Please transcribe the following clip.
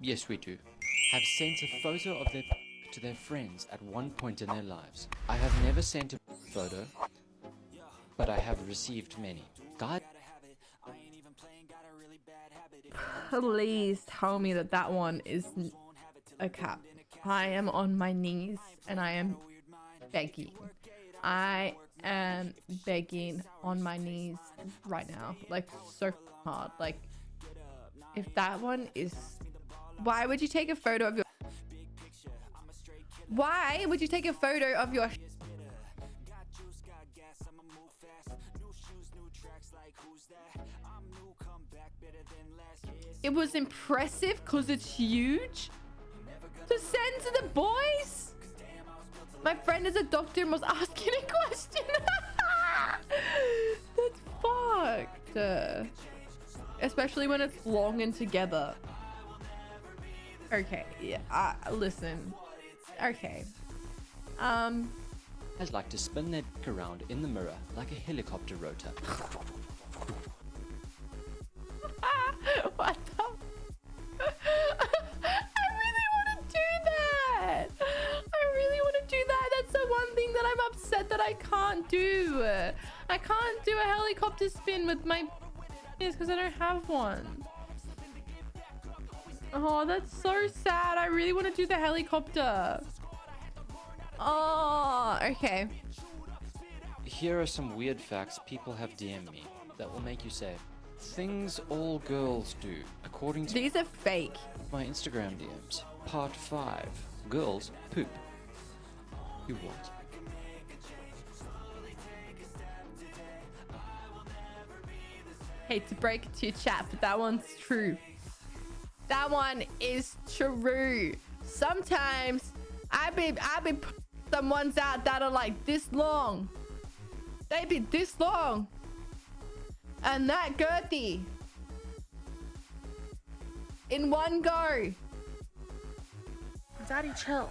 Yes, we do. Have sent a photo of their to their friends at one point in their lives. I have never sent a photo, but I have received many. God Please tell me that that one is a cap. I am on my knees and I am begging. I am begging on my knees right now. Like, so hard. Like, if that one is... Why would you take a photo of your... Why would you take a photo of your... It was impressive because it's huge. To send to the boys? My friend is a doctor and was asking a question. That's fucked. Especially when it's long and together. Okay, yeah, uh, listen. Okay. Um... I'd like to spin their dick around in the mirror like a helicopter rotor. what the? I really want to do that. I really want to do that. That's the one thing that I'm upset that I can't do. I can't do a helicopter spin with my because I don't have one. Oh, that's so sad. I really want to do the helicopter. Oh, okay. Here are some weird facts people have DM'd me that will make you say, Things all girls do, according to These are fake. my Instagram DMs. Part 5. Girls poop. You what? Hate to break it to your chat, but that one's true. That one is true. Sometimes I be I be some ones out that are like this long. They be this long. And that girthy. In one go. Daddy, chill.